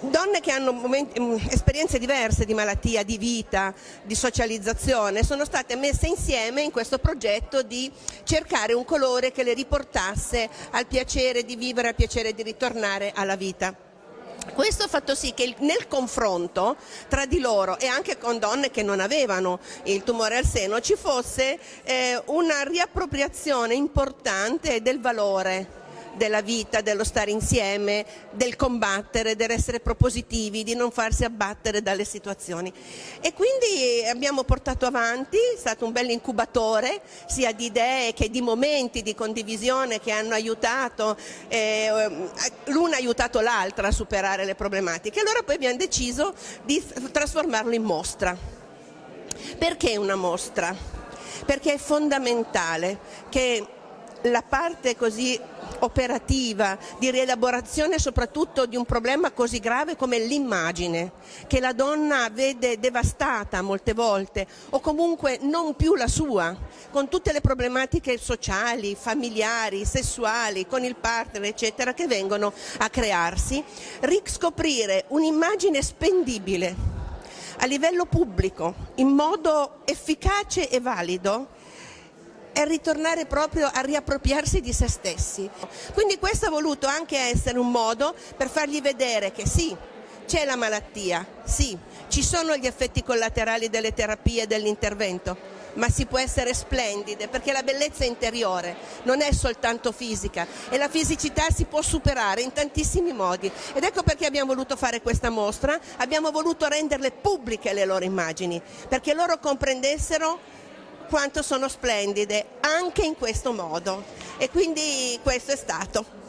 donne che hanno momenti, mm, esperienze diverse di malattia, di vita, di socializzazione, sono state messe insieme in questo progetto di cercare un colore che le riportasse al piacere di vivere, al piacere di ritornare alla vita. Questo ha fatto sì che nel confronto tra di loro e anche con donne che non avevano il tumore al seno ci fosse eh, una riappropriazione importante del valore della vita, dello stare insieme, del combattere, dell'essere propositivi, di non farsi abbattere dalle situazioni. E quindi abbiamo portato avanti, è stato un bel incubatore sia di idee che di momenti di condivisione che hanno aiutato, eh, l'una ha aiutato l'altra a superare le problematiche. Allora poi abbiamo deciso di trasformarlo in mostra. Perché una mostra? Perché è fondamentale che la parte così operativa di rielaborazione soprattutto di un problema così grave come l'immagine che la donna vede devastata molte volte o comunque non più la sua con tutte le problematiche sociali, familiari, sessuali, con il partner eccetera che vengono a crearsi, riscoprire un'immagine spendibile a livello pubblico in modo efficace e valido è ritornare proprio a riappropriarsi di se stessi. Quindi questo ha voluto anche essere un modo per fargli vedere che sì, c'è la malattia, sì, ci sono gli effetti collaterali delle terapie e dell'intervento, ma si può essere splendide perché la bellezza interiore non è soltanto fisica e la fisicità si può superare in tantissimi modi ed ecco perché abbiamo voluto fare questa mostra, abbiamo voluto renderle pubbliche le loro immagini perché loro comprendessero quanto sono splendide anche in questo modo e quindi questo è stato.